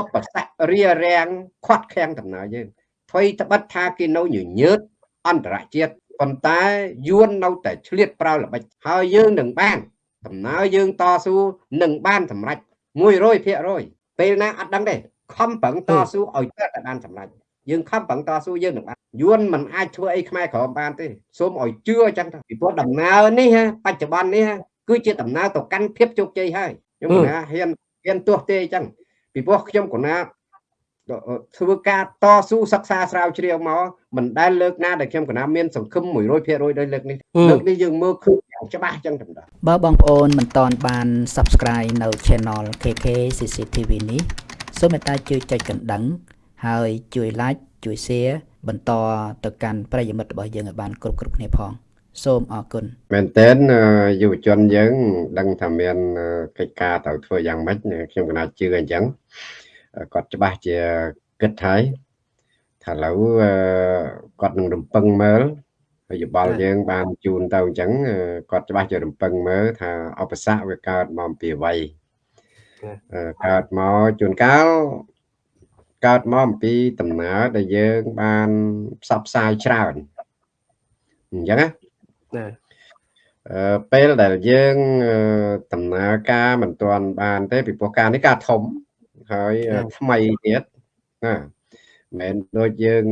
ឧបសគ្គរារាំងខាត់ខាំងដំណើរយើងអ្វីត្បិតថាគេនៅញញើតអន្តរជាតិប៉ុន្តែយួននៅតែឆ្លៀតប្រើល្បិចហើយយើងនឹងបានដំណើរយើងតស៊ូនឹងបានសម្រេច100%ពេលណាអត់ដឹងទេខំប្រឹងតស៊ូឲ្យតែបានសម្រេចយើងខំប្រឹងតស៊ូយើងនឹងបានយួនមិនអាចធ្វើអីខ្មែរក្រមបានទេសូមឲ្យជឿអញ្ចឹងទៅពីព្រោះដំណើរនេះបច្ចុប្បន្ននេះគឺជាដំណើរទៅកាន់ភាពជោគជ័យហើយខ្ញុំណាហ៊ានហ៊ានទោះទេអញ្ចឹង ពីព្រោះខ្ញុំកណាធ្វើការតស៊ូសិក្សាស្រាវជ្រាវមកមិនដែលលើកណាដែលខ្ញុំកណាមានសង្ឃឹម100%ដោយលើកនេះលើកនេះយើងមើលឃើញយ៉ាងច្បាស់អញ្ចឹងតែម្ដងបើបងប្អូនមិនទាន់បាន Subscribe នៅ Channel KK CCTV នេះសូមមេត្តាជួយចុចកណ្ដឹង ហើយជួយ Like ជួយ Share បន្តទៅកាន់ប្រិយមិត្តរបស់យើងឲ្យបានគ្រប់គ្រប់គ្នាផង សូមអរគុណមែនតើយុវជនយើង ដឹងថាមានកិច្ចការត្រូវធ្វើយ៉ាងម៉េចខ្ញុំកណាជឿអញ្ចឹងគាត់ច្បាស់ជាគិតហើយថាឥឡូវគាត់នឹងរំពឹងមើលហើយយោបល់យើង បានជូនទៅអញ្ចឹងគាត់ច្បាស់ជារំពឹងមើលថាឧបសគ្គវាកើតមកពីអ្វីកើតមកជួនកាលកើតមកអំពីដំណើរដែលយើងបានផ្សព្វផ្សាយច្រើនអញ្ចឹងណា ពេលដែលយើងដំណើរការមិនទាន់បាន ទេពីព្រោះការនេះការធំហើយថ្មីទៀតណាមិនដូចយើង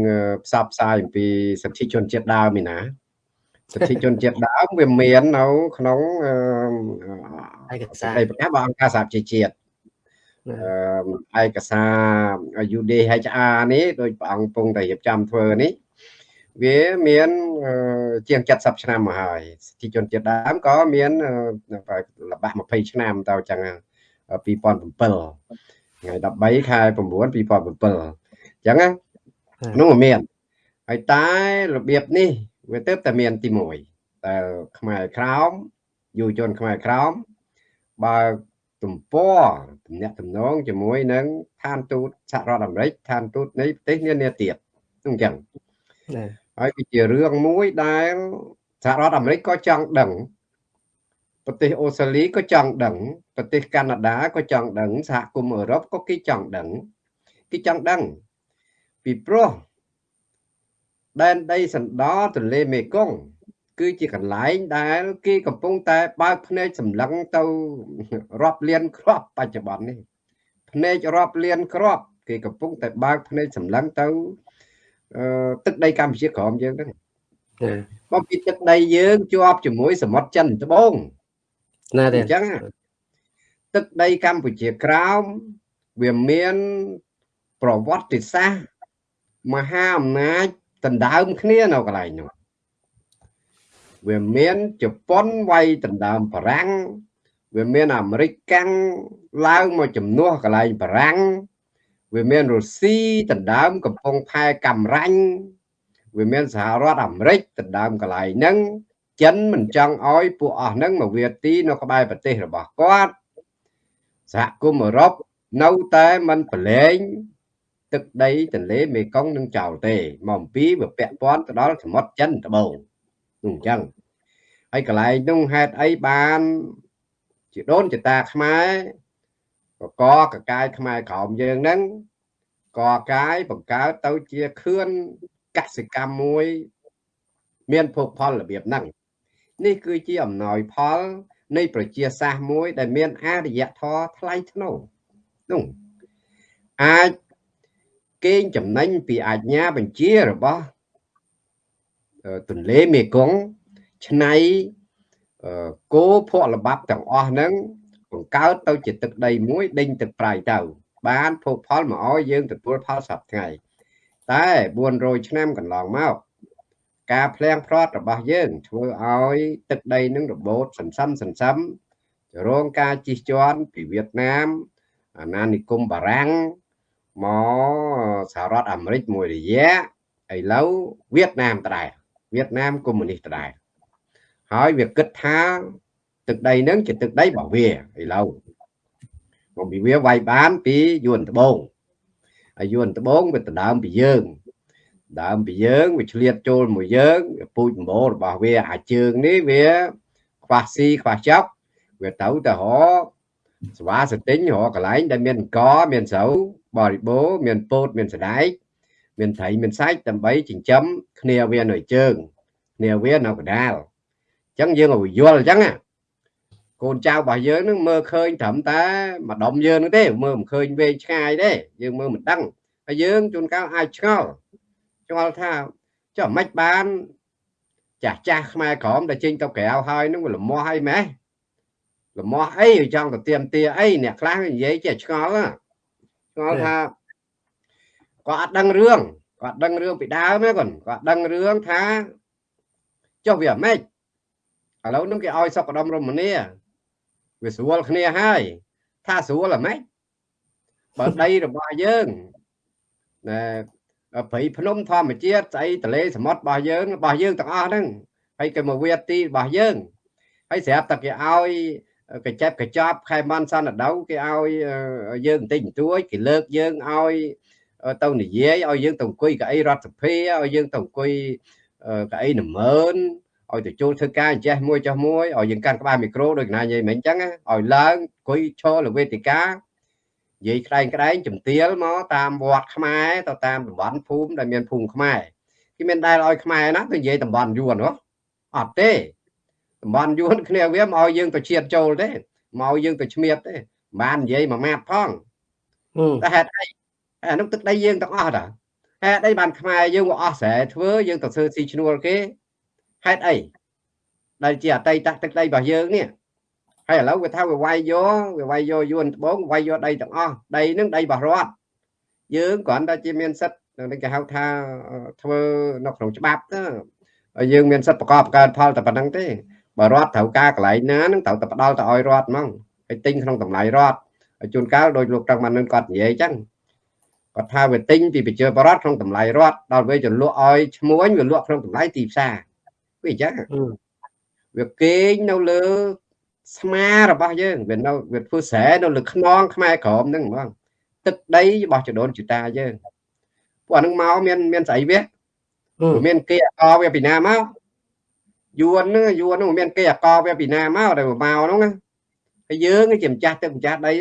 ផ្សព្វផ្សាយអំពីសិទ្ធិជនជាតិដើមឯណាសិទ្ធិជនជាតិដើមវាមាននៅក្នុងឯកសារឯប្រកាសរបស់អង្គការសហជីវជាតិឯកសារ UDHR នេះដោយព្រះអង្គពងតែរៀបចំធ្វើនេះ វាមានជាង70ឆ្នាំមកហើយសិទ្ធិជនជាតិដើមក៏មានល្បាក់20ឆ្នាំទៅចឹង2007ថ្ងៃ13ខែ9 2007អញ្ចឹងណានោះមានហើយតែរបៀបនេះវាទៅតែមានទី1តែខ្មែរក្រោមយុវជនខ្មែរក្រោមបើទំព័រតំណាក់តំណងជាមួយនឹងឋានទូតសហរដ្ឋអាមេរិកឋានទូតនៃប្រទេសនានាទៀតអញ្ចឹង ហើយវាជារឿងមួយដែលសហរដ្ឋអាមេរិកក៏ចង់ដឹងប្រទេសអូស្ត្រាលីក៏ចង់ដឹងប្រទេសកាណាដាក៏ចង់ដឹងសហគមន៍អឺរ៉ុបក៏គេចង់ដឹងគេចង់ដឹងពីព្រោះដែនដីសណ្ដោទន្លេមេគង្គគឺជាកន្លែងដែលគេកំពុងតែបើកភ្នែកសម្លឹងទៅរាប់លានគ្រាប់បច្ចុប្បន្ននេះភ្នែករាប់លានគ្រាប់គេកំពុងតែបើកភ្នែកសម្លឹងទៅ ទឹកដីកម្ពុជាក្រមយើងហ្នឹងមកពីទឹកដីយើងជាប់ជាមួយសមុទ្រចិនត្បូងណាទេអញ្ចឹងទឹកដីកម្ពុជាក្រោមវាមានប្រវត្តិសាស្ត្រមហាអំណាចដណ្ដើមគ្នានៅកន្លែងនោះវាមានជប៉ុនវាយដណ្ដើមបារាំងវាមានអាមេរិកកាំងឡើងមកជំនួសកន្លែងបារាំង វាមានរុស្ស៊ីដណ្ដើមកំពង់ផែកំរាញ់វាមានសហរដ្ឋអាមេរិកដណ្ដើមកន្លែងហ្នឹងចិនមិនចង់ឲ្យពួកអស់ហ្នឹងមកវាទីនៅក្បែរប្រទេសរបស់គាត់សហគមន៍អឺរ៉ុបនៅតែមិនប្រឡែងទឹកដីទន្លេមេគង្គនឹងចោលទេមកអំពីវាពាក់ព័ន្ធទៅដល់សមុទ្រចិនត្បូងនោះអញ្ចឹងហើយកន្លែងនោះហេតុអីបាន ជាដូនចតាខ្មែរ កកកកាយខ្មែរក្រោមយើងហ្នឹងកកាយបង្កើតទៅជាខឿនកសិកម្មមួយ មានភោគផលរបៀបហ្នឹងនេះគឺជាអំណោយផល នៃប្រជាសាស្ត្រមួយ ដែលមានអរិយធម៌ថ្លៃថ្នូរនោះអាចកេងចំណេញពីអាជ្ញាបញ្ជារបស់ទន្លេមេគង្គឆ្នៃគោភក់ល្បាប់ទាំងអស់ហ្នឹង បង្កើតទៅជាទឹកដីមួយដេញទឹកប្រៃទៅ បានភោគផលមកឲ្យយើងទទួលផលសប្តាហ៍តែ400ឆ្នាំកន្លងមកការភ្លៀងផ្្លាត់របស់យើងធ្វើឲ្យទឹកដីនឹងរបូតសន្សំសន្សំរងការជិះជាន់ពីវៀតណាមអាណានិគមបារាំងមកសហរដ្ឋអាមេរិកមួយរយៈឥឡូវវៀតណាមដដែលវៀតណាមកុម្មុយនីសដដែលហើយវាគិតថា ទឹកដីនឹងជាទឹកដីរបស់វាឥឡូវមកពីវាវាយបានពីយួនត្បូងហើយយួនត្បូងវាដណ្ដើមពីយើង ដើមពីយើងវាឆ្លៀតចូលមួយយើងពូជម្បោរបស់វាអាជើងនេះវាខ្វះស៊ីខ្វះចប់វាទៅទៅរកស្វាសទិញរកកន្លែងដែលមានអង្គមានស្រូវបរិបូរមានពោតមានសដែកមានត្រីមានសាច់ដើម្បីចិញ្ចឹមគ្នាវានៅជើងគ្នាវានៅកដាលអញ្ចឹងយើងឲ្យយល់អញ្ចឹង កូនចៅរបស់យើងនឹងមើលឃើញត្រឹមតែម្ដុំយើងនឹងទេមើលមិនឃើញវែងឆ្ងាយទេយើងមើលមិនដឹងហើយយើងជួនកាលអាចឆ្ងល់ឆ្ងល់ថាចុះមិនបានចាស់ចាស់ខ្មែរក្រមដែលចេញទៅក្រៅហើយនឹងវាលមាស់អីម៉េះលមាស់អីចង់ទៅទៀមទាអីអ្នកខ្លះនិយាយចេះឆ្ងល់ឆ្ងល់ថាគាត់អត់ដឹងរឿងគាត់ដឹងរឿងពីដើមណាគាត់គាត់ដឹងរឿងថាចុះវាអាម៉េចឥឡូវនឹងគេឲ្យសុកដុមរមនី វាស្រួលគ្នាហើយ ថាស្រួលអាម៉េចបើដីរបស់យើងណែព្រៃភ្នំធម្មជាតិស្អីទលេសមុទ្ររបស់យើងរបស់យើងទាំងអស់ហ្នឹងហើយក៏មកវាទីរបស់យើងហើយស្រាប់តែគេឲ្យកញ្ចែបកញ្ចប់ខែមន់សន្តិដៅគេឲ្យយើងបន្តិចបន្តួចគេលើកយើងឲ្យទៅនិយាយឲ្យយើងទៅអង្គុយកៅអីរដ្ឋសភាឲ្យយើងទៅអង្គុយកៅអីនមើន ឲ្យទៅចូលធ្វើការចេះមួយចោះមួយឲ្យយើងកាន់ក្បាលមីក្រូដូចណានិយាយមិញអញ្ចឹងឲ្យឡើងអង្គុយឈរលើវេទិកានិយាយក្តែងក្តែងជំទាលមកតាមវត្តខ្មែរទៅតាមតំបន់ភូមិដែលមានភូមិខ្មែរគេមានដែលឲ្យខ្មែរណាទៅនិយាយតំបន់យួនហ៎អត់ទេតំបន់យួនគ្នាវាមកឲ្យយើងទៅជាតិចូលទេមកឲ្យយើងទៅឈ្មៀតទេបាននិយាយមួយម៉ាត់ផងតែហេតុអីអានោះទឹកដីយើងទាំងអស់តាហេតុអីបានខ្មែរយើងក៏អស់ស្រែធ្វើយើងទៅធ្វើស៊ីឈ្នួលគេ ហេតុអីដែលជាអតីតទឹកដីរបស់យើងនេះហើយឥឡូវវាថាវាវាយយកវាវាយយកយួនត្បូងវាយយកដីទាំងអស់ដីនឹងដីរបស់រដ្ឋយើងគ្រាន់តែជាមានសិទ្ធិគេហៅថាធ្វើនៅក្នុងច្បាប់ទៅយើងមានសិទ្ធិប្រកបកើតផលតែប៉ុណ្្នឹងទេបើរដ្ឋត្រូវការកន្លែងណានឹងត្រូវតែផ្ដល់ទៅឲ្យរដ្ឋហ្មងហើយទិញក្នុងតម្លៃរដ្ឋហើយជួនកាលដោយលោកត្រឹមបាននឹងគាត់និយាយអញ្ចឹងគាត់ថាវាទិញពីប្រជាពលរដ្ឋក្នុងតម្លៃរដ្ឋដល់ពេលចលក់ឲ្យឈ្មួញវាលក់ក្នុងតម្លៃទីផ្សារ វាអញ្ចឹងវាគេងនៅលើស្មារបស់យើងវានៅវាធ្វើស្រែនៅលើខ្នងខ្មែរក្រមហ្នឹងហ្មងទឹកដីរបស់ចដូនជតាយើងពួកអានឹងមកមានមានស្អីវាមានគេអកវាពីណាមកយួនហ្នឹងយួនហ្នឹងមានគេអកវាពីណាមកដែលមកហ្នឹងណាហើយយើងជាម្ចាស់ទឹកម្ចាស់ដី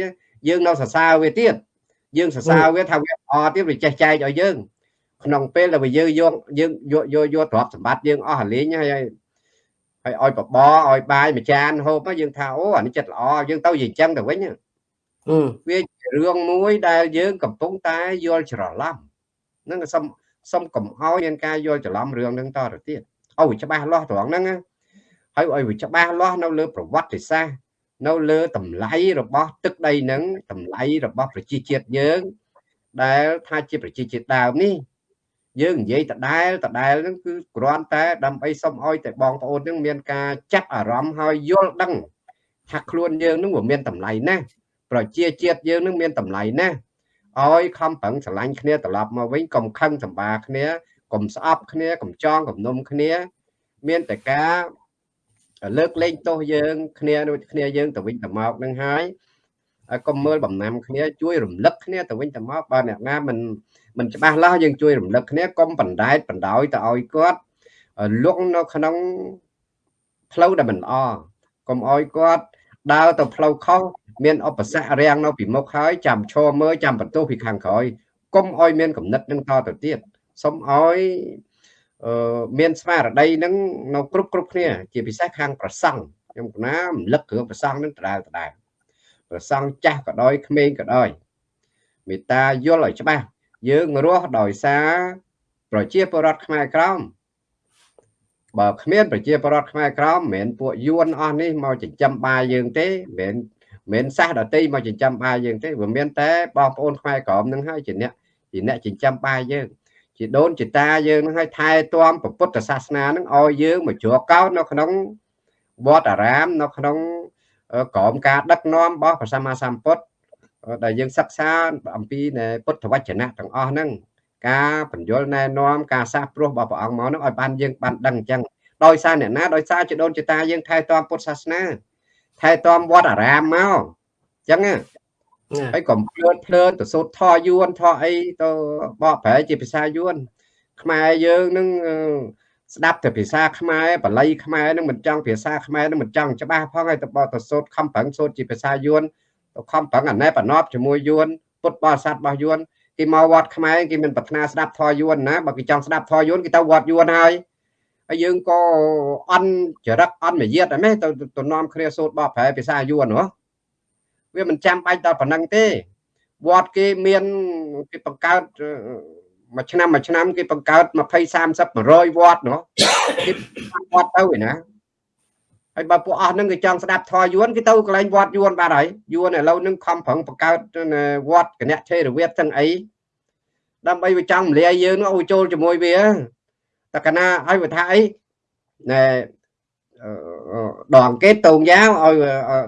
យើងនៅសរសើរវាទៀតយើងសរសើរវាថាវាអទៀតវាចេះចែកឲ្យយើង ក្នុងពេលដែលយើងយកយើងយកយកយកទ្រព្យសម្បត្តិយើងអស់រលេងហើយហើយឲ្យបបឲ្យបាយមួយចានហូបយើងថាអូអានេះចិត្តល្អយើងទៅនិយាយចឹងទៅវិញវារឿងមួយដែលយើងកំពុងតែយល់ច្រឡំហ្នឹងសុំសុំកុំឲ្យមានការយល់ច្រឡំរឿងហ្នឹងតទៅទៀតឲ្យច្បាស់លាស់ត្រង់ហ្នឹងហើយឲ្យវាច្បាស់លាស់នៅលើប្រវត្តិសាស្ត្រនៅលើតម្លៃរបស់ទឹកដីហ្នឹងតម្លៃរបស់ប្រជាជាតិយើងដែលថាជាប្រជាជាតិដើមនេះ យើងនិយាយដដែលដដែលហ្នឹងគឺគ្រាន់តែដើម្បីសុំឲ្យតែបងប្អូនហ្នឹងមានការចាប់អារម្មណ៍ហើយយល់ដឹងថាខ្លួនយើងហ្នឹងវាមានតម្លៃណាស់ប្រជាជាតិយើងនឹងមានតម្លៃណាស់ឲ្យខំប្រឹងស្រឡាញ់គ្នាត្រឡប់មកវិញកុំខឹងសម្បាគ្នាកុំស្អប់គ្នាកុំចងគំនុំគ្នា មានតែការលើកលែងទោសយើងគ្នាដូចគ្នាយើងទៅវិញទៅមកនឹងហើយកុំមើលបំណាំគ្នាជួយរំលឹកគ្នាទៅវិញទៅមកបើអ្នកណាមិន មិនច្បាស់លាស់យើងជួយរំលឹកគ្នាកុំបណ្ដែតបណ្ដោយទៅឲ្យគាត់លក់នៅក្នុងផ្លូវដែលមិនល្អកុំឲ្យគាត់ដើរទៅផ្លូវខុសមានឧបសគ្គរាំងនៅពីមុខហើយចាំឈរមើលចាំបន្ទោសពីខាងក្រោយកុំឲ្យមានកំណត់នឹងតទៅទៀតសូមឲ្យអឺមានស្មារតីនឹងនៅគ្រប់គ្រប់គ្នា ជាពិសេសខាងប្រសង់ខ្ញុំកណារំលឹកគ្រឿងប្រសង់នឹងដដែលដដែលប្រសង់ចាស់ក៏ដោយក្មេងក៏ដោយមេត្តាយល់ឲ្យច្បាស់ យើងរស់ដោយសារប្រជាពលរដ្ឋខ្មែរក្រមបើគ្មានប្រជាពលរដ្ឋខ្មែរក្រមមិនមែនពួកយួនអស់នេះមកចិញ្ចឹមបាយយើងទេមិនមែនសាសដតីមកចិញ្ចឹមបាយយើងទេវាមានតែបងប្អូនខ្មែរក្រមនឹងហើយជាអ្នកជាអ្នកចិញ្ចឹមបាយយើងជាដូនជាតាយើងនឹងឲ្យថែទាំពុទ្ធសាសនានឹងឲ្យយើងមកជ្រកកោតនៅក្នុងវត្តអារាមនៅក្នុងក្រមការដឹកនាំរបស់ព្រះសម្មាសម្ពុទ្ធ ដែលយើងសិក្សាអំពីពុទ្ធវចនៈទាំងអស់ហ្នឹងការបញ្យលណែនាំការសាសព្រោះរបស់ព្រះអង្គមកហ្នឹងឲ្យបានយើងបានដឹងអញ្ចឹងដោយសារអ្នកណាដោយសារជាដូនជាតាយើងថែទាំពុទ្ធសាសនាថែទាំវត្តអារាមមកអញ្ចឹងហើយកុំភ្លើតភ្លើនទៅសូត្រធយួនធអីទៅបកប្រែជាភាសាយួនខ្មែរយើងនឹងស្ដាប់តែភាសាខ្មែរបល័យខ្មែរនឹងមិនចង់ភាសាខ្មែរនឹងមិនចង់ច្បាស់ផងហើយទៅបកទៅសូត្រខំប្រឹងសូត្រជាភាសាយួន ទៅខំប្រឹងអាណែបណប់ជាមួយយួនពុទ្ធបរិស័ទរបស់យួនគេមកវត្តខ្មែរគេមានប្រាថ្នាស្ដាប់ធម៌យួនណាបើគេចង់ស្ដាប់ធម៌យួនគេទៅវត្តយួនហើយហើយយើងក៏អន់ចរិតអន់មយាទអីមែនទៅទៅនាំគ្នាសូត្របបប្រែភាសាយួនហ៎វាមិនចាំបាច់ដល់ប៉ុណ្ណឹងទេវត្តគេមានគេបង្កើតមួយឆ្នាំមួយឆ្នាំគេបង្កើត20 30 100វត្តនោះគេវត្តទៅឯណា ហើយបើពួកអស់នឹងគេចង់ស្ដាប់ធម៌យួនគេទៅកន្លែងវត្តយួនបាត់ហើយយួនឥឡូវនឹងខំប្រឹងបង្កើតវត្តគណៈថេរវាទទាំងអីដើម្បីវាចង់មលាយយើងនោះឲ្យចូលជាមួយវាតកណាឲ្យវាថាអីណែដងកេតតងយ៉ាវឲ្យ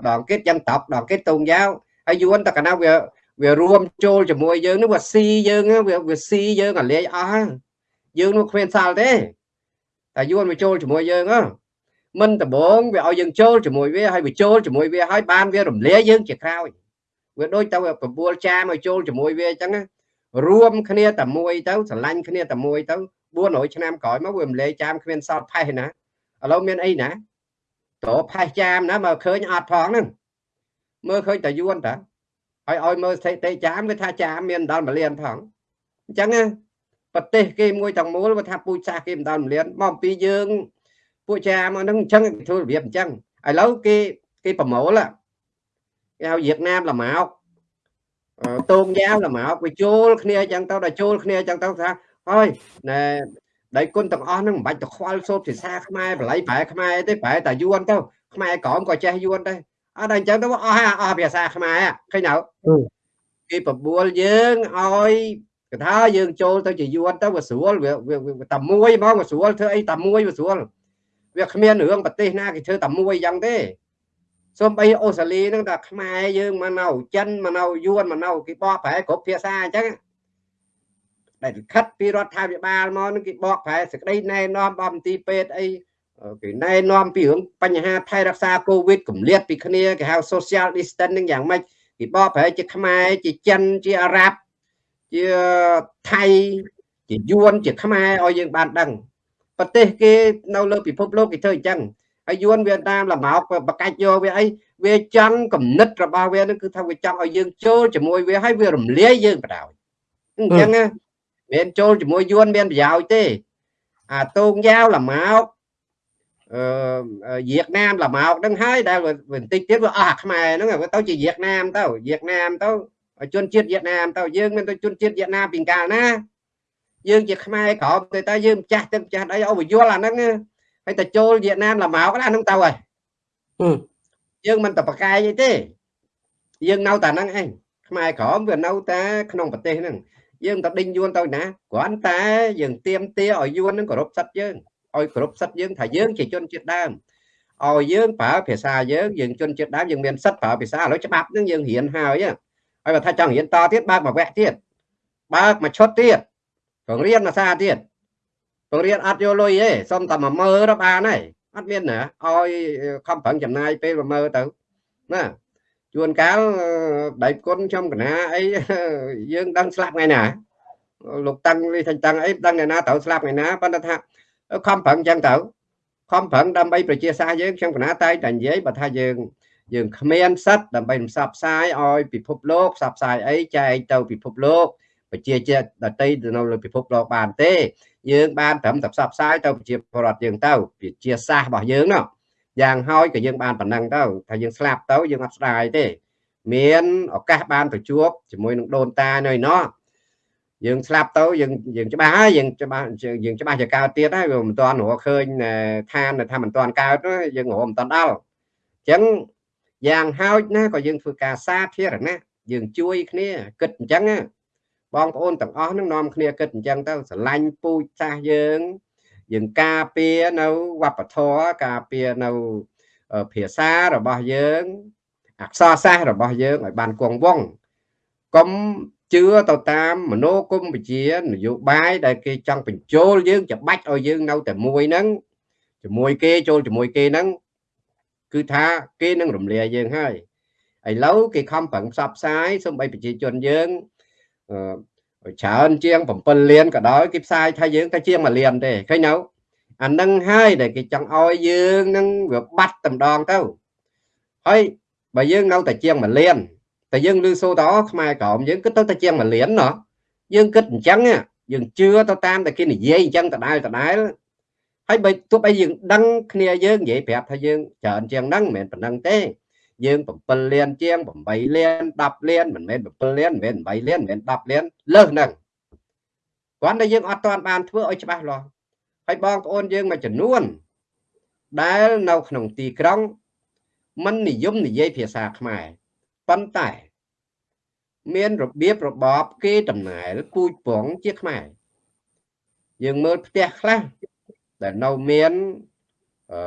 ដងកេតយ៉ាងតប់ដងកេតតងយ៉ាវហើយយួនតកណាវាវារួមចូលជាមួយយើងនោះវាស៊ីយើងវាវាស៊ីយើងអាលាយអស់យើងនោះគ្មានសាល់ទេតែយួនវាចូលជាមួយយើងហ៎ មិនដំបងវាឲ្យយើងចូលជាមួយវាហើយវាចូលជាមួយវាហើយបានវារំលាយយើងជាក្រោយវាដូចទៅបបួលចាមកចូលជាមួយវាអញ្ចឹងរួមគ្នាតែមួយទៅស្រឡាញ់គ្នាតែមួយទៅ400ឆ្នាំក្រោយមកវារំលាយចាមគ្មានសល់ផេះណាឥឡូវមានអីណាតោផេះចាមណាមកឃើញអត់ផងហ្នឹងមើលឃើញតែយួនតាហើយឲ្យមើលស្ថិតិចាមវាថាចាមមានដល់1លានផងអញ្ចឹងប្រទេសគេមួយទាំងមូលវាថាពូជសាសគេមិនដល់1លានមកពីយើង ពួកចាមកហ្នឹងអញ្ចឹងធ្វើរបៀបអញ្ចឹងឥឡូវគេគេប្រមូលគេហៅវៀតណាមល្មោកតោងយ៉ាវល្មោកវាចូលគ្នាអញ្ចឹងទៅដល់ចូលគ្នាអញ្ចឹងទៅថាហើយណែដៃគុណទាំងអស់ហ្នឹងមិនបាច់ទៅខ្វល់សូត្រភាសាខ្មែរបល័យប្រែខ្មែរទេប្រែតែយួនទៅខ្មែរក្រមក៏ចេះយួនដែរអត់តែអញ្ចឹងទៅអស់ហើយអស់ភាសាខ្មែរឃើញទៅគេបបួលយើងឲ្យគេថាយើងចូលទៅជាយួនទៅវាស្រួលវាតែមួយហ្មងវាស្រួលធ្វើអីតែមួយវាស្រួល វាគ្មានរឿងប្រទេសណាគេធ្វើតែមួយយ៉ាងទេសូម្បីអូស្ត្រាលីហ្នឹងតែខ្មែរយើងមកនៅចិនមកនៅយួនមកនៅគេបកប្រែគ្រប់ភាសាអញ្ចឹងដែលខិតពីរដ្ឋាភិបាលមកនឹងគេបកប្រែសេចក្តីណែនាំបមន្ទីរពេទ្យអីគេណែនាំពីរឿងបញ្ហាថែរក្សាកូវីដកម្លាតពីគ្នាគេហៅ social distancing យ៉ាងម៉េចគេបកប្រែជាខ្មែរជាចិនជាអារ៉ាប់ជាថៃជាយួនជាខ្មែរឲ្យយើងបានដឹង ប្រទេសគេនៅលើពិភពលោកគេធ្វើអញ្ចឹងហើយយួនវៀតណាមលម៉ោកបកាច់យកវាអីវាចង់គំនិតរបស់វានឹងគឺថាវាចង់ឲ្យយើងចូលជាមួយវាហើយវារំលាយយើងបដ ாய் អញ្ចឹងណាមានចូលជាមួយយួនមានប្រយោជន៍ទេ អាតូងយ៉ាវលម៉ោកអឺវៀតណាមលម៉ោកហ្នឹងហើយដែលបន្តិចទៀតវាអស់អាខ្មែរហ្នឹងវាទៅជាវៀតណាមទៅវៀតណាមទៅជនជាតិវៀតណាមទៅយើងមានទៅជនជាតិវៀតណាមពីកាលណា យើងជាខ្មែរក្រមទៅតែយើងចាស់ទឹកម្ចាស់អីអូយល់អាហ្នឹងហើយតែចូលវៀតណាមលម៉ោកអាហ្នឹងទៅហើយយើងមិនទៅប្រកែកអីទេ យើងនៅតែហ្នឹងឯងខ្មែរក្រមវានៅតែក្នុងប្រទេសហ្នឹងយើងទៅដេញយួនទៅណាគ្រាន់តែយើងទៀមទាឲ្យយួននឹងគោរពសិទ្ធិយើងឲ្យគោរពសិទ្ធិយើងថាយើងជាជនជាតិដើមឲ្យយើងប្រើភាសាយើងយើងជនជាតិដើមយើងមានសិទ្ធិប្រើភាសាឥឡូវច្បាប់នឹងយើងរៀនហើយហើយបើថាចង់រៀនតទៀតបើកមួយវគ្គទៀតបើកមួយឈុតទៀត បង្រៀនភាសាទៀតបង្រៀនអត់យកលុយទេសុំតែមកមើលទៅបានហើយអត់មានណាឲ្យខំប្រឹងចំណាយពេលមកមើលទៅណាជួនកាលដៃគុណខ្ញុំកណាអីយើងដឹងស្លាប់ថ្ងៃណាលោកតាំងលីថាតាំងអីដឹងថ្ងៃណាត្រូវស្លាប់ថ្ងៃណាប៉ុន្តែថាខំប្រឹងចឹងទៅខំប្រឹងដើម្បីប្រជាសាស្ត្រយើងខ្ញុំកណាតែតែនិយាយបើថាយើងយើងគ្មានសិទ្ធដើម្បីផ្សព្វផ្សាយឲ្យពិភពលោកផ្សព្វផ្សាយអីចែកទៅពិភពលោក ប្រជាជាតិដតីនៅលើពិភពលោកបានទេ យើងបានត្រឹមតែផ្សព្វផ្សាយទៅប្រជាពលរដ្ឋយើងទៅប្រជាសាស្ត្ររបស់យើងនោះយ៉ាងហើយក៏យើងបានប៉ុណ្ណឹងទៅថាយើងស្លាប់ទៅយើងអត់ស្ដាយទេមានឱកាសបានទៅជួបជាមួយនឹងដូនតានៅឯណោះយើងស្លាប់ទៅយើងយើងច្បាស់ហើយយើងច្បាស់យើងច្បាស់ជាកើតទៀតហើយវាមិនទាន់រកឃើញឋានថាមិនទាន់កើតយើងរកមិនទាន់ដល់អញ្ចឹងយ៉ាងហោចណាក៏យើងធ្វើការសាធារណៈយើងជួយគ្នាគិតអញ្ចឹង បងប្អូនទាំងអស់នឹងនាំគ្នាគិតអញ្ចឹងទៅស្រឡាញ់ពូជសាសយើងយើងការពារនៅវប្បធម៌ការពារនៅភាសារបស់យើងអក្សរសាស្ត្ររបស់យើងឲ្យបានគង់វង្សកុំជឿទៅតាមមនោគមវិជ្ជានយោបាយដែលគេចង់បញ្ចូលយើងច្បាច់ឲ្យយើងនៅតែមួយហ្នឹងជាមួយគេចូលជាមួយគេហ្នឹងគឺថាគេនឹងរំលាយយើងហើយឥឡូវគេខំប្រឹងផ្សព្វផ្សាយសូម្បីប្រជាជនយើង ច្រើនជាង7លានក៏ដោយគេផ្សាយថាយើងតែជាង1លានទេឃើញនៅអានឹងហើយដែលគេចង់ឲ្យយើងនឹងវាបាត់តម្ដងទៅហើយបើយើងនៅតែជាង1លានតែយើងឮសូតអខ្មែរក្រមយើងគិតទៅតែជាងមួយលានណោះយើងគិតអញ្ចឹងយើងជឿទៅតាមតែគេនិយាយអញ្ចឹងដដែលដដែលហើយបើទោះបីយើងដឹងគ្នាយើងនិយាយប្រាប់ថាយើងច្រើនជាងហ្នឹងមិនមែនប៉ុណ្ណឹងទេ យើង7លានជាង8លាន10លានមិនមែន7លានមិនមែន8លានមិនមែន10លានលើសហ្នឹងគាត់តែយើងអត់ទាន់បានធ្វើឲ្យច្បាស់លាស់ហើយបងប្អូនយើងមួយចំនួន ដែលនៅក្នុងទីក្រុងមិននិយមនិយាយភាសាខ្មែរប៉ុន្តែមានរបៀបរបបគេតំណែលពូជពងជាខ្មែរយើងមើលផ្ទះខ្លះដែលនៅមានអឺ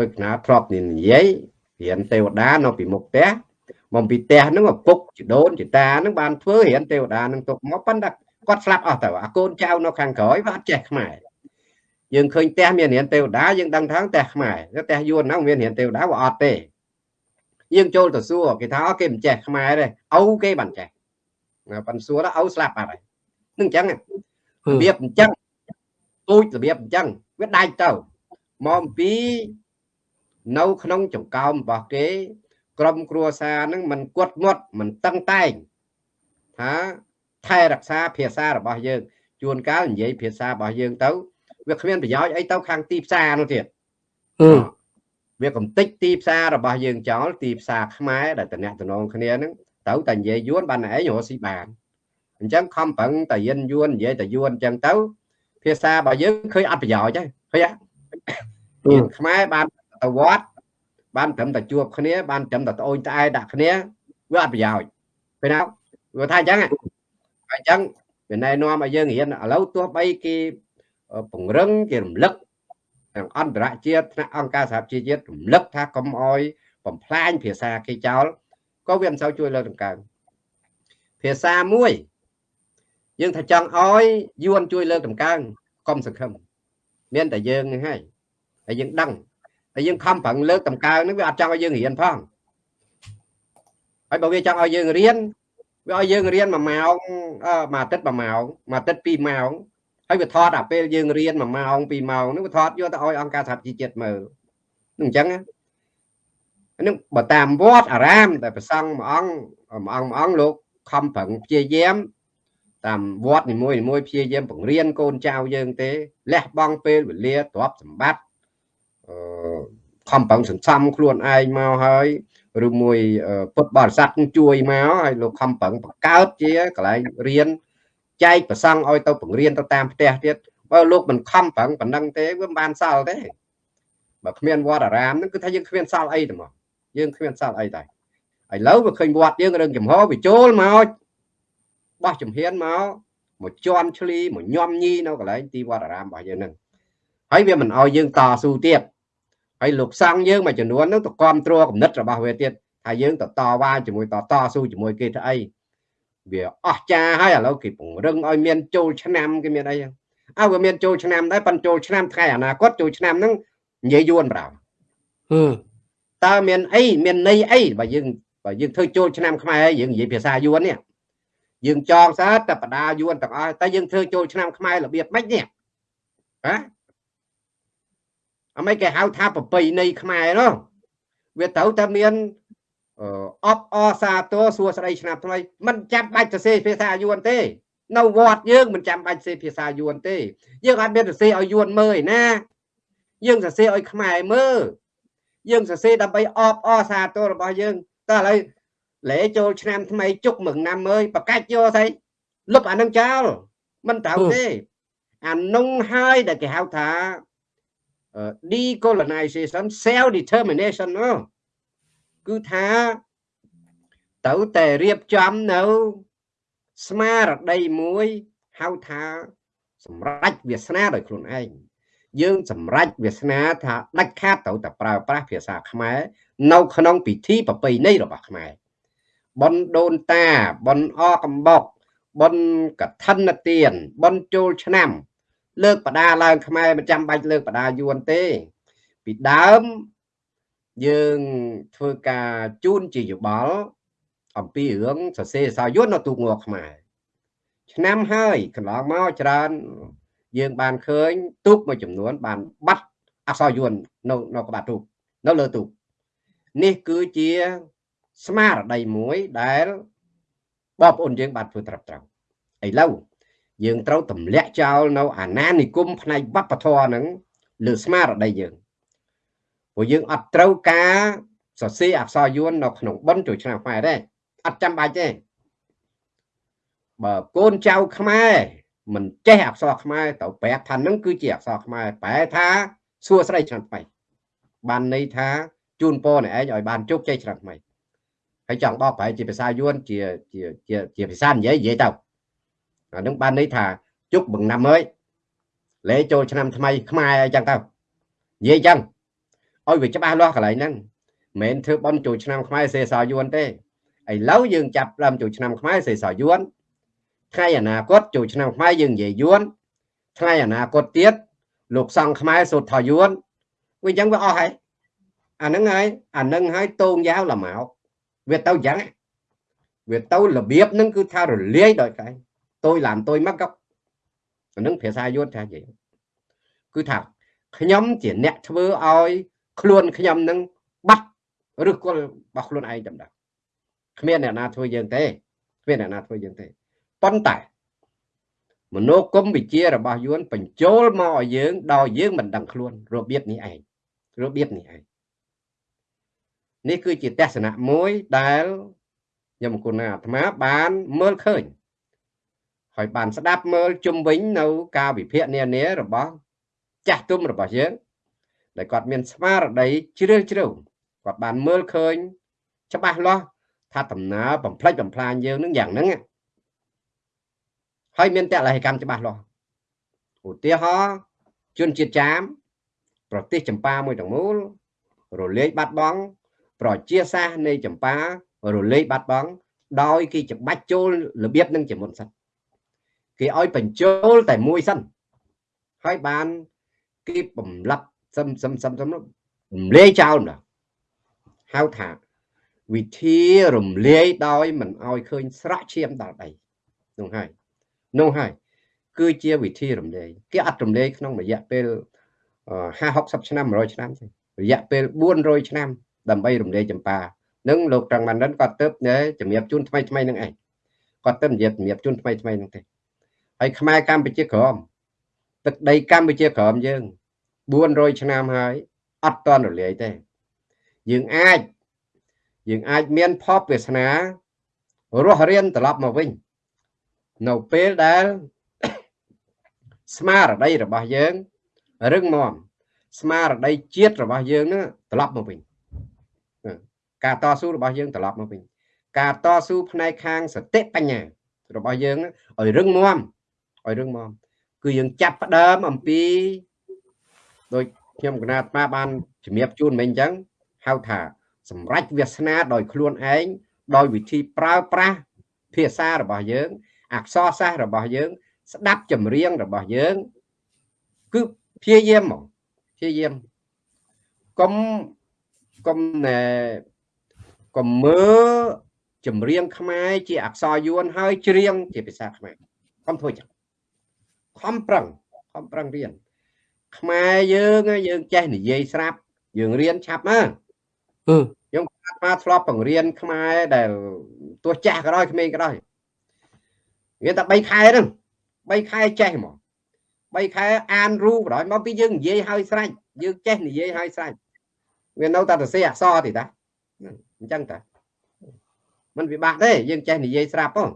ដូចណាធ្លាប់និយាយ រៀនទេវតានៅពីមុខផ្ទះមកពីផ្ទះហ្នឹងឪពុកជីដូនជីតាហ្នឹងបានធ្វើរៀនទេវតាហ្នឹងទុកមកប៉ុន្តែគាត់ស្លាប់អស់ទៅអាកូនចៅនៅខាងក្រោយវាអត់ចេះខ្មែរយើងឃើញផ្ទះមានរៀនទេវតាយើងដឹងថាផ្ទះខ្មែរផ្ទះយួនហ្នឹងមានរៀនទេវតាវាអត់ទេយើងចូលទៅសួរគេថាគេមិនចេះខ្មែរទេឪគេបានចេះប៉ាន់សួរដល់ឪស្លាប់បាត់ហើយនឹងអញ្ចឹងរបៀបអញ្ចឹងពូជរបៀបអញ្ចឹងវាដាច់ទៅមកអំពី នៅក្នុងចង្កោមរបស់គេ ក្រុមគ្រួសារនឹងមិនគាត់មាត់មិនតឹងតែងថាថែរក្សាភាសារបស់យើង ជួនកាលនិយាយភាសារបស់យើងទៅវាគ្មានប្រយោជន៍អីទៅខាងទីផ្សារនោះទៀតវាកំតិចទីផ្សាររបស់យើងចោលទីផ្សារខ្មែរដែលតំណតំណងគ្នាហ្នឹងទៅតែនិយាយយួនបានឯងរកស៊ីបានអញ្ចឹងខំប្រឹងតែយិនយួននិយាយតែយួនអញ្ចឹងទៅភាសារបស់យើងឃើញអត់ប្រយោជន៍ទេឃើញទេខ្មែរបាន ទៅវត្តបានត្រឹមតែជួបគ្នាបានត្រឹមតែត្អូញត្អែដាក់គ្នាវាអត់ប្រយោជន៍ពេលណាវាថាអញ្ចឹងអញ្ចឹងវាណែនាំឲ្យយើងរៀនឥឡូវទោះបីគេពង្រឹងគេរំលឹកទាំងអន្តរជាតិថ្នាក់អង្គការសហជីវជាតិរំលឹកថាកុំអោយបំផ្លាញភាសាគេចោលក៏វាមិនសូវជួយលើកដង្កើងភាសាមួយយើងថាចង់អោយយួនជួយលើកដង្កើងកុំសង្ឃឹមមានតែយើងហ្នឹងហើយហើយយើងដឹង ហើយយើងខំប្រឹងលើកដង្កើងហ្នឹងវាអត់ចង់ឲ្យយើងរៀនផងហើយបើវាចង់ឲ្យយើងរៀនវាឲ្យយើងរៀន1ម៉ោងមួយអាទិត្យ1ម៉ោងមួយអាទិត្យ2ម៉ោងហើយវាថតអាពេលយើងរៀន1ម៉ោង2ម៉ោងនោះវាថតយកទៅឲ្យអង្គការសហជីវជាតិមើលនឹងអញ្ចឹងហ្នឹងបើតាមវត្តអារាមតែប្រសង់មួយអង្គមួយអង្គមួយអង្គលោកខំប្រឹងព្យាយាមតាមវត្តនីមួយនីមួយព្យាយាមបង្រៀនកូនចៅយើងទេលះបង់ពេលវេលាទ្រព្យសម្បត្តិអឺ ខំប្រឹងសន្សំខ្លួនឯងមកហើយឬមួយពុទ្ធបរិស័ទជួយមកហើយលោកខំប្រឹងបង្កើតជាកន្លែងរៀនចែកប្រសង់ឲ្យទៅបង្រៀនទៅតាមផ្ទះទៀតបើលោកមិនខំប្រឹងប៉ុណ្ណឹងទេវាមិនបានសល់ទេបើគ្មានវត្តអារាមហ្នឹងគឺថាយើងគ្មានសល់អីទេមកយើងគ្មានសល់អីដែរឥឡូវវាឃើញវត្តយើងរឿងចំហវាចូលមកបោះចំហៀនមកមកជន់ឆ្លីមកញោមញីនៅកន្លែងទីវត្តអារាមរបស់យើងហ្នឹងហើយវាមិនអោយយើងតស៊ូទៀត ហើយលោកសង្ឃយើងមួយចំនួនហ្នឹងទៅគ្រប់គ្រងគំនិតរបស់វាទៀតថាយើងទៅតវ៉ាជាមួយតតស៊ូជាមួយគេធ្វើអីវាអស់ចាហើយឥឡូវគេពង្រឹងឲ្យមានចូលឆ្នាំគេមានអីអើវាមានចូលឆ្នាំដែរប៉ុន្តែចូលឆ្នាំថ្ងៃអនាគតចូលឆ្នាំហ្នឹងនិយាយយួនប្រោតើមានអីមានន័យអីបើយើងបើយើងធ្វើចូលឆ្នាំខ្មែរយើងនិយាយភាសាយួននេះយើងចងសាតែបដាយួនទាំងអស់តែយើងធ្វើចូលឆ្នាំខ្មែររបៀបម៉េចនេះហ៎ អមេគេហៅថាប្រពៃណីខ្មែរនោះវាត្រូវតែមានអបអសាទរសួស្តីឆ្នាំថ្មីមិនចាំបាច់សរសេរភាសាយួនទេនៅវត្តយើងមិនចាំបាច់សរសេរភាសាយួនទេយើងអត់មានសរសេរឲ្យយួនមើលឯណា យើងសរសេរឲ្យខ្មែរមើលយើងសរសេរដើម្បីអបអសាទររបស់យើងតើឥឡូវលេចូលឆ្នាំថ្មីជុកមឹងណាំអើយបកាច់យកស្អីលុបអានឹងចោលមិនត្រូវទេអានុងហើយដែលគេហៅថា decolonization self determination នោះគឺថាទៅតែរៀបចំនៅស្មារតីមួយហៅថាសម្រេចវាសនាដោយខ្លួនឯងយើងសម្រេចវាសនាថាដាច់ខាតត្រូវតែប្រើប្រាស់ភាសាខ្មែរនៅក្នុងពិធីប្រពៃណីរបស់ខ្មែរបនដូនតាបនអកំបុកបនកឋិនទានបនចូលឆ្នាំ លើកបដាឡើងខ្មែរមិនចាំបាច់លើកបដាយួនទេ ពីដើមយើងធ្វើការជូនជាយោបល់អំពីរឿងសរសេរសាយ័ន្តនៅទូកងខ្មែរឆ្នាំហើយកន្លងមកច្រើនយើងបានឃើញទូកមួយចំនួន បានបាត់អក្សរយួននៅនៅក្បាត់ទូកនៅលើទូកនេះគឺជាស្មារតីមួយដែលបងប្អូនយើងបានធ្វើត្រឹមត្រូវឥឡូវ យើងត្រូវទម្លាក់ចោលនៅអាណានិគមផ្នែកវប្បធម៌ហ្នឹងលើស្មារតីយើងព្រោះយើងអត់ត្រូវការសរសេរអក្សរយួននៅក្នុងបិណ្ឌចូលឆ្នាំខ្មែរទេអត់ចាំបាច់ទេបើកូនចៅខ្មែរមិនចេះអក្សរខ្មែរទៅប្រាប់ថានឹងគឺជាអក្សរខ្មែរប្រែថាសួស្ដីឆ្នាំថ្មីបានន័យថាជូនពរអ្នកឯងឲ្យបានជោគជ័យឆ្នាំថ្មីហើយចង់បកប្រែជាភាសាយួនជាជាជាជាភាសានិយាយនិយាយទៅ អានឹងបានន័យថាជុកបង្ណាំហើយលេចូលឆ្នាំថ្មីខ្មែរអីចឹងទៅនិយាយចឹងឲ្យវាច្បាស់លាស់កន្លែងហ្នឹងមិនមែនធ្វើបន់ចូលឆ្នាំខ្មែរសេសយួនទេឥឡូវយើងចាប់ដើមចូលឆ្នាំខ្មែរសេសយួនថ្ងៃអនាគតចូលឆ្នាំខ្មែរយើងនិយាយយួនថ្ងៃអនាគតទៀតលោកសង្ឃខ្មែរសូត្រថយួនវាអញ្ចឹងវាអស់ហើយអាហ្នឹងហើយអាហ្នឹងហើយតោងយ៉ាវល្មកវាទៅអញ្ចឹងវាទៅរបៀបហ្នឹងគឺថារលាយដោយកែតូ ចឡានតូចមកក៏អាហ្នឹងភាសាយួនថានិយាយគឺថាខ្ញុំជាអ្នកធ្វើឲ្យខ្លួនខ្ញុំនឹងបាត់ឬគល់របស់ខ្លួនឯងតែម្ដងគ្មានអ្នកណាធ្វើយើងទេគ្មានអ្នកណាធ្វើយើងទេប៉ុន្តែមនោគមវិជ្ជារបស់យួនបញ្ចូលមកឲ្យយើងដោយយើងមិនដឹងខ្លួនរបៀបនេះឯងរបៀបនេះឯងនេះគឺជាទស្សនៈមួយដែលខ្ញុំគុណអាត្មាបានមើលឃើញ ហើយបានស្ដាប់មើលជុំវិញនៅការវិភាគនានារបស់ចាស់ទុំរបស់យើងដែលគាត់មានស្មារតីជ្រាលជ្រៅគាត់បានមើលឃើញ ច្បាស់លាស់ថាដំណើរបំផ្លិចបំផ្លាញយើងនឹងយ៉ាងហ្នឹងហើយមានតលហិកម្មច្បាស់លាស់ឧទាហរណ៍ជនជាតិចាម ប្រទេសចម្ប៉ាមួយទាំងមូលរលាយបាត់បង់ប្រជាសាស្ត្រនៃចម្ប៉ារលាយបាត់បង់ដោយគេច្បាច់ចូលរបៀបនឹងជាមុនសិន គេឲ្យបញ្ចូលតែមួយសិនហើយបានគេបំលាប់សឹមសឹមសឹមសឹមរំលាយចោលណាហៅថាវិធីរំលាយដោយមិនឲ្យឃើញស្រក់ឈាមដល់ដីនោះហើយនោះហើយគឺជាវិធីរំលាយគេអត់រំលាយក្នុងរយៈពេល50 60ឆ្នាំ100ឆ្នាំទេរយៈពេល400ឆ្នាំដើម្បីរំលាយចម្ប៉ានឹងលោកត្រង់ម៉ានិនគាត់ទៅជំរាបជូនថ្មីថ្មីនឹងឯងគាត់ទៅនិយាយជំរាបជូនថ្មីថ្មីនឹងទេ ហើយខ្មែរកម្ពុជាក្រមទឹកដីកម្ពុជាក្រមយើង400ឆ្នាំហើយអត់តន់រលាយទេ យើងអាចយើងអាចមានផបវាសនារស់រៀនត្រឡប់មកវិញ នៅពេលដែលស្មារតីរបស់យើងរឹងមាំស្មារតីជាតិរបស់យើងនឹងត្រឡប់មកវិញការតស៊ូរបស់យើងត្រឡប់មកវិញការតស៊ូផ្នែកខាងសតិបញ្ញារបស់យើងឲ្យរឹងមាំ ឲ្យរឹងមាំគឺយើងចាប់ផ្ដើមអំពីដោយខ្ញុំកណាត់មកបានជំរាបជូនមិញអញ្ចឹងហៅថាសម្រេចវាសនាដោយខ្លួនឯងដោយវិធីប្រើប្រាស់ភាសារបស់យើង អក្សរសាស្ត្ររបស់យើង ស្ដាប់ចម្រៀងរបស់យើង គឺព្យាយាមមកព្យាយាមកុំកុំណែកុំមើលចម្រៀងខ្មែរជាអក្សរយួនហើយច្រៀងជាភាសាខ្មែរខំធ្វើចឹង ខំប្រឹងខំប្រឹងរៀនខ្មែរយើងយើងចេះនិយាយស្រាប់យើងរៀនឆាប់ណាខ្ញុំអាធ្លាប់បង្រៀនខ្មែរដែលទោះចាស់ក៏ដោយក្មេងក៏ដោយវាតែ3ខែហ្នឹង3ខែចេះហ្មង3ខែអានរូបបណ្ដោយមកពីយើងនិយាយឲ្យស្រេចយើងចេះនិយាយឲ្យស្រេចវានៅតែសរសេរអក្សរទេតាអញ្ចឹងតាมันពិបាកទេយើងចេះនិយាយស្រាប់ផង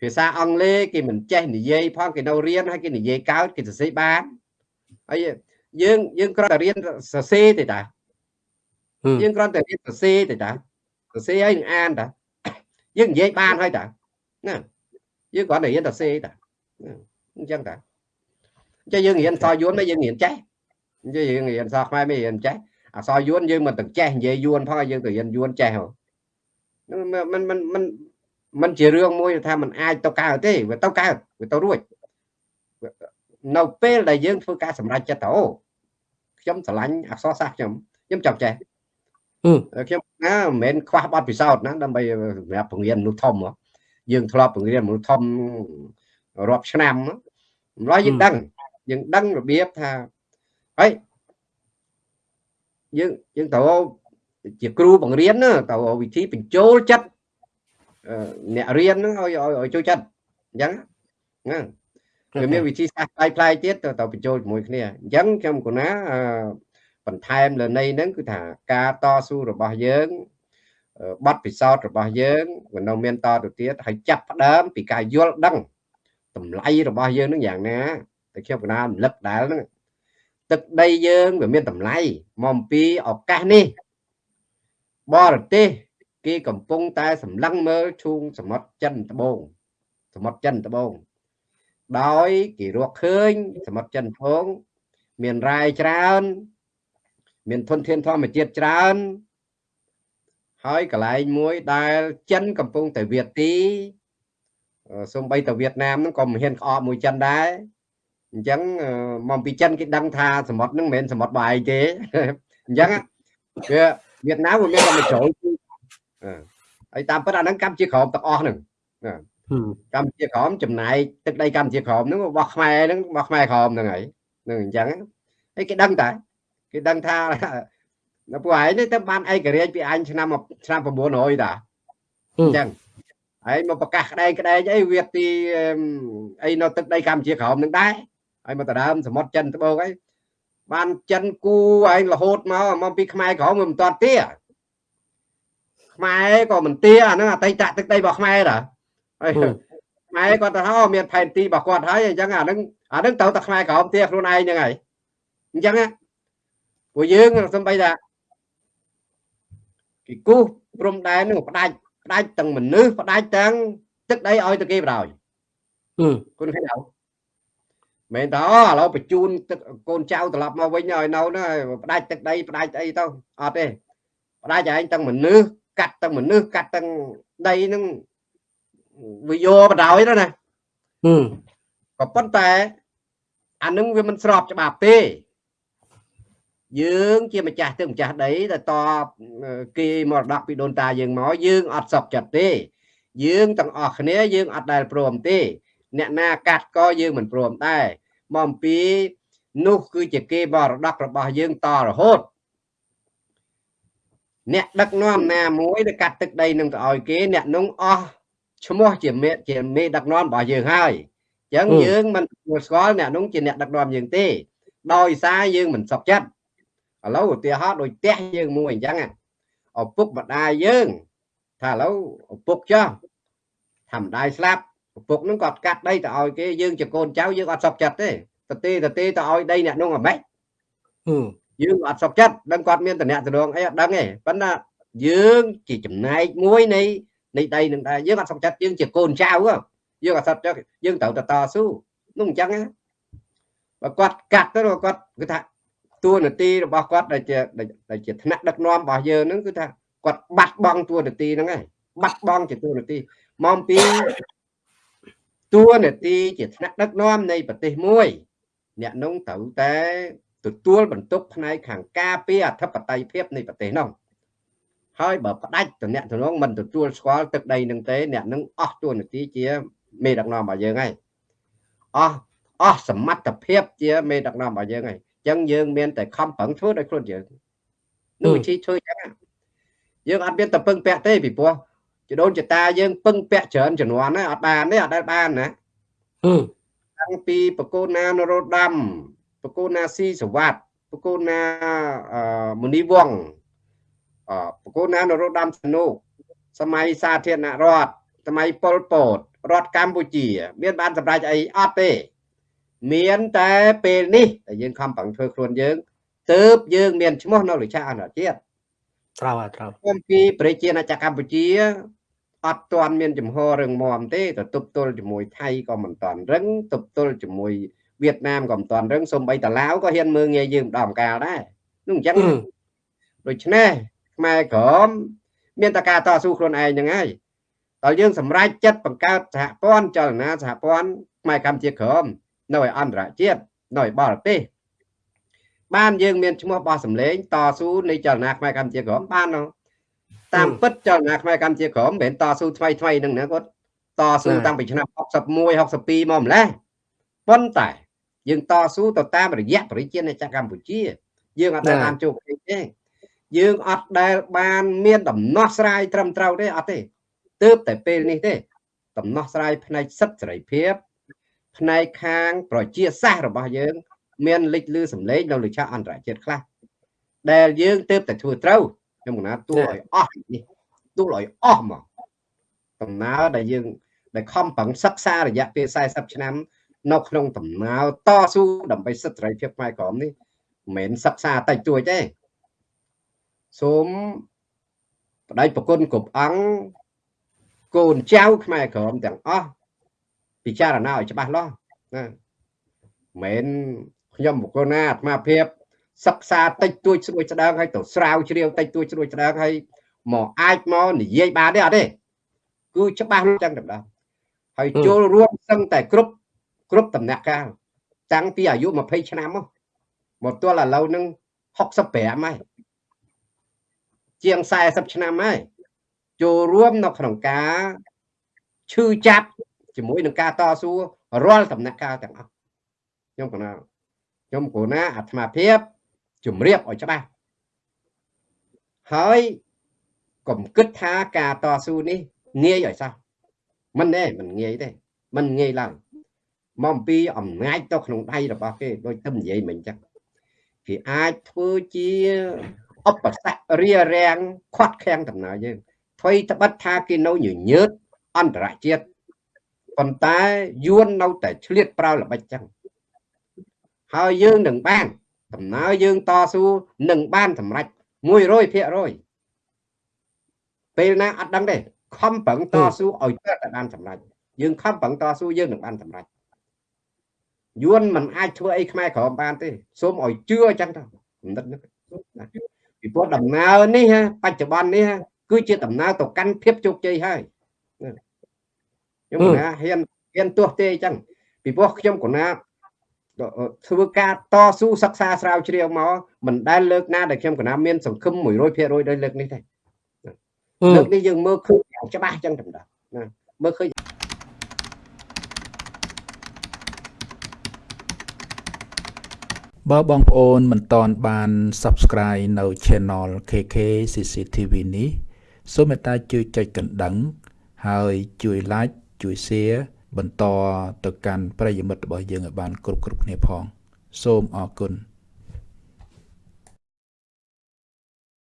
ភាសាអង់គ្លេសគេមិនចេះនិយាយផងគេនៅរៀនហើយគេនិយាយកើតគេសរសេរបានហើយយើងយើងគ្រាន់តែរៀនសរសេរទេតាយើងគ្រាន់តែរៀនសរសេរទេតាសរសេរហើយនឹងអានតាយើងនិយាយបានហើយតាណាយើងគ្រាន់តែរៀនសរសេរតាអញ្ចឹងតាអញ្ចឹងយើងរៀនសរយួនតែយើងរៀនចេះអញ្ចឹងយើងរៀនសរខ្មែរមិនរៀនចេះអសរយួនយើងមិនទាំងចេះនិយាយយួនផងយើងទៅរៀនយួនចេះហ្នឹងមិនមិនមិន มันជារឿងមួយថាมันអាចទៅកើតទេវាទៅកើតវាទៅរួចនៅពេលដែលយើងធ្វើការសម្រេចចិត្តទៅអូខ្ញុំស្រឡាញ់អក្សរសាស្ត្រខ្ញុំខ្ញុំចង់ចេះខ្ញុំណាមិនមែនខ្វះបទពិសោធន៍ណាដើម្បីសម្រាប់បង្រៀនមនុស្សធំយើងធ្លាប់បង្រៀនមនុស្សធំរាប់ឆ្នាំម្ល៉េះយើងដឹងយើងដឹងរបៀបថាហើយយើងយើងត្រូវ ជាគ្រូបង្រៀនទៅវិធីបញ្ចូលចិត្ត អ្នករៀនហ្នឹងឲ្យឲ្យចូលចិត្តអញ្ចឹងហ្នឹងវាមានវិធីសាស្ត្រផ្លាយផ្លាយទៀតទៅទៅបញ្ចូលជាមួយគ្នាអញ្ចឹងខ្ញុំគណាបន្ថែមលើនៃហ្នឹងគឺថាការតស៊ូរបស់យើងបទពិសោធន៍របស់យើងក៏នៅមានតទៅទៀតហើយចាប់ផ្ដើមពីការយល់ដឹងតម្លៃរបស់យើងនឹងយ៉ាងណាតែខ្ញុំកណារំលឹកដែរហ្នឹងទឹកដីយើងវាមានតម្លៃមកអំពីឱកាសនេះបរទេស គេកំពុងតែសម្លឹងមើលឈូងសមុទ្រចិនត្បូងសមុទ្រចិនត្បូងដោយគេរកឃើញសមុទ្រចិនត្បូងមានរ៉ែច្រើន មានធនធានធម្មជាតិច្រើនហើយកន្លែងមួយដែលចិនកំពុងតែវាទីសូម្បីតែវៀតណាមហ្នឹងក៏មិនហ៊ានក្អកមួយចិនដែរអញ្ចឹងមកពីចិនគេដឹងថាសមុទ្រហ្នឹងមិនមែនសមុទ្របាយទេអញ្ចឹងវាវៀតណាមវាមានតែមួយជ្រោយ ហើយតាមពិតអាហ្នឹងកម្ពុជាក្រមទាំងអស់ហ្នឹងកម្ពុជាក្រមចំណាយទឹកដីកម្ពុជាក្រមហ្នឹងរបស់ខ្មែរហ្នឹងរបស់ខ្មែរក្រមហ្នឹងហើយហ្នឹងអញ្ចឹងហើយគេដឹងតែគេដឹងថានៅពួកឯងនេះទៅបានឯករាជ្យពីអញឆ្នាំឆ្នាំ900តាអញ្ចឹងហើយមកប្រកាសក្តែងក្តែងអីវាទីអីនៅទឹកដីកម្ពុជាក្រមនឹងដែរហើយមកដដើមសមុទ្រចិនត្បូងអីបានចិនគូឯងរហូតមកមកពីខ្មែរក្រមមិនតាន់ទា ខ្មែរក៏មិនទាអាហ្នឹងអតីតទឹកដីរបស់ខ្មែរតាហើយខ្មែរគាត់ទៅថាមានផែនទីរបស់គាត់ហើយអញ្ចឹងអាហ្នឹងអាហ្នឹងទៅតែខ្មែរក្រមទាខ្លួនឯងហ្នឹងហើយអញ្ចឹងពួកយើងសំបីថាគេគូសព្រំដែននឹងផ្ដាច់ផ្ដាច់ទាំងមនុស្សផ្ដាច់ទាំងទឹកដីឲ្យទៅគេបដ ாய் គុណឃើញអត់មែនតើឥឡូវបញ្ជូនទឹកកូនចៅត្រឡប់មកវិញឲ្យនៅនោះផ្ដាច់ទឹកដីផ្ដាច់អីទៅអត់ទេផ្ដាច់ឯងទាំងមនុស្ស កាត់ទាំងមនុស្សកាត់ទាំងដីនឹងវាយកបដ ாய் ទៅណាក៏ប៉ុន្តែអានឹងវាមិនស្របច្បាប់ទេយើងជាម្ចាស់ទឹកម្ចាស់ដីតែតគេមរតកពីដូនតាយើងមកយើងអត់សក់ចិត្តទេ យើងទាំងអស់គ្នាយើងអត់ដែលព្រមទេ អ្នកណាកាត់ក៏យើងមិនព្រមដែរមកអំពីនោះគឺជាគេមរតករបស់យើងតរហូត អ្នកដឹកនាំណាមួយដែលកាត់ទឹកដីនឹងទៅឲ្យគេ អ្នកនោះអស់ឈ្មោះជាមេជាមេដឹកនាំរបស់យើងហើយអញ្ចឹងយើងមិនស្គាល់អ្នកនោះជាអ្នកដឹកនាំយើងទេដោយសារយើងមិនសុខចិត្តឥឡូវឧទាហរណ៍ដូចផ្ទះយើងមួយអញ្ចឹងឪពុកម្ដាយយើងថាឥឡូវឪពុកចោះថាម្ដាយស្លាប់ឪពុកនឹងគាត់កាត់ដីទៅឲ្យគេយើងជាកូនចៅយើងអត់សុខចិត្តទេទៅទេទៅទេទៅឲ្យដីអ្នកនោះអាម៉េច យើងអត់សុខចិត្តដឹងគាត់មានតំណែងតំណងអីអត់ដឹងទេប៉ុន្តែយើងជាចំណែកមួយនៃនៃដីនឹងដែរយើងអត់សុខចិត្តយើងជាកូនចៅយើងអត់សុខចិត្តយើងត្រូវតតស៊ូនោះអញ្ចឹងបើគាត់កាត់ទៅគាត់គឺថាតួនាទីរបស់គាត់ដែលជាដែលជាថ្នាក់ដឹកនាំរបស់យើងហ្នឹងគឺថាគាត់បាត់បង់តួនាទីហ្នឹងហើយបាត់បង់ជាតួនាទីមកពីតួនាទីជាថ្នាក់ដឹកនាំនៃប្រទេសមួយអ្នកនោះត្រូវតែ ទទួលបន្ទុកផ្នែកខាងការពារអធិបតេយ្យភាពនៃប្រទេសនោះហើយបើផ្ដាច់តំណែងតំណងមិនទទួលស្គាល់ទឹកដីនឹងទេអ្នកនឹងអស់តួនាទីជាមេដឹកនាំរបស់យើងហើយអស់អស់សមត្ថភាពជាមេដឹកនាំរបស់យើងហើយចឹងយើងមានតែខំប្រឹងធ្វើដោយខ្លួនយើងនោះវិធីធ្វើចឹងយើងអត់មានតែពឹងពាក់ទេពីព្រោះចដូនចតាយើងពឹងពាក់ច្រើនជំនាន់ណាអត់បានទេអត់ដែលបានណាតាំងពីបកូនណានរោត្តម បកូនណាស៊ីសវ័តបកូនណាមនីវងបកូនណានរោត្តមសនុសម័យសាធារណរដ្ឋសម័យប៉ុលពតរដ្ឋកម្ពុជា មានបានសម្រេចអីអត់ទេ មានតែពេលនេះដែលយើងខំប្រឹងធ្វើខ្លួនយើងទើបយើងមានឈ្មោះនៅលើឆាកអន្តរជាតិត្រូវហើយត្រូវអំពីប្រជាណាចក្រកម្ពុជាអត់ទាន់មានចំហរឹងមាំទេទៅទប់ទល់ជាមួយថៃក៏មិនទាន់រឹងទប់ទល់ជាមួយ វៀតណាមក៏មិនទាន់រឹងសូម្បីតាឡាវក៏ហ៊ានមើងងាយយើងម្ដងម្កាលដែរនោះអញ្ចឹងដូច្នេះខ្មែរក្រមមានតែការតស៊ូខ្លួនឯងហ្នឹងហើយដល់យើងសម្រេចចិត្តបង្កើតសហព័ន្ធចលនាសហព័ន្ធខ្មែរកម្ពុជាក្រមនៅឯអន្តរជាតិនៅឯបរទេសបានយើងមានឈ្មោះបោះសម្លេងតស៊ូនៃចលនាខ្មែរកម្ពុជាក្រមបានតាមពិតចលនាខ្មែរកម្ពុជាក្រមមិនមែនតស៊ូថ្មីថ្មីនឹងណាគាត់តស៊ូតាំងពីឆ្នាំ61 62មកម្លេះប៉ុន្តែ យើងតស៊ូទៅតាមរយៈប្រជាជាតិកម្ពុជា យើងអត់ដែលបានជោគជ័យទេយើងអត់ដែលបានមានដំណោះស្រាយត្រឹមត្រូវទេអត់ទេទើបតែពេលនេះទេ ដំណោះស្រាយផ្នែកសិទ្ធិសេរីភាពផ្នែកខាង ប្រជាសាស្ត្ររបស់យើង មានលេចលឺសម្លេងនៅលើឆាកអន្តរជាតិខ្លះដែលយើងទើបតែធ្វើត្រូវខ្ញុំកណាទួឲ្យអស់នេះទួឲ្យអស់មកដំណើរដែលយើងដែលខំប្រឹងសិក្សារយៈពេល40ឆ្នាំ នៅក្នុងដំណើរតស៊ូដើម្បីសិទ្ធិសេរីភាពផ្នែកក្រមនេះមិនមែនសិក្សាតិចតួចទេសូមបដិប្រគុណគ្រប់អង្គកូនចៅខ្មែរក្រមទាំងអស់ពិចារណាឲ្យច្បាស់លាស់ណាមិនខ្ញុំបុគ្គលណាអាត្មាភាពសិក្សាតិចតួចស្រួយស្ដើងហើយទៅស្រាវជ្រាវតិចតួចស្រួយស្ដើងហើយមកអាចមកនិយាយបានទេអត់ទេគឺច្បាស់លាស់ចឹងតែហើយចូលរួមសឹងតែគ្រប់ គ្រប់ដំណាក់កាលតាំងពីអាយុ20ឆ្នាំមកមកទល់ឥឡូវនឹង65ហើយជាង40ឆ្នាំហើយចូលរួមនៅក្នុងការឈឺចាប់ជាមួយនឹងការតស៊ូរាល់ដំណាក់កាលទាំងអស់ខ្ញុំកណាខ្ញុំគូណាអាត្មាភាពជំរាបឲ្យច្បាស់ហើយកុំគិតថាការតស៊ូនេះងាយឲ្យសោះមិនទេមិនងាយទេមិនងាយឡើយ មកអំពីអំណាចទៅក្នុងដៃរបស់គេដូចទៅនិយាយមិញចឹងគេអាចធ្វើជាឧបសគ្គរារាំងខាត់ខាំងដំណើរយើងអ្វីត្បិតថាគេនៅញញើតអន្តរជាតិប៉ុន្តែយួននៅតែឆ្លៀតប្រើល្បិចចឹងហើយយើងនឹងបានដំណើរយើងតស៊ូនឹងបានសម្រេច100%ពេលណាអត់ដឹងទេខំប្រឹងតស៊ូឲ្យទៅតែបានសម្រេចយើងខំប្រឹងតស៊ូយើងនឹងបានសម្រេច យួនមិនអាចធ្វើអីខ្មែរក្រមបានទេសូមឲ្យជឿអញ្ចឹងទៅគំនិតនេះពីព្រោះដំណើរនេះបច្ចុប្បន្ននេះគឺជាដំណើរទៅកាន់ភាពជោគជ័យហើយខ្ញុំគណាហ៊ានហ៊ានទោះទេអញ្ចឹងពីព្រោះខ្ញុំគណាធ្វើការតស៊ូសិក្សាស្រាវជ្រាវមកមិនដែលលើកណាដែលខ្ញុំគណាមានសង្ឃឹម100%ដោយលើកនេះទេលើកនេះយើងមើលឃើញច្បាស់អញ្ចឹងតែណាមើលឃើញ បើបងប្អូនមិនតន់បាន Subscribe នៅ Channel KK CCTV នេះសូមមេត្តាជួយចុចកណ្ដឹង ហើយជួយ Like ជួយ Share បន្តទៅកាន់ប្រិយមិត្តរបស់យើងឲ្យបាន គ្រប់គ្រប់គ្នាផង សូមអរគុណ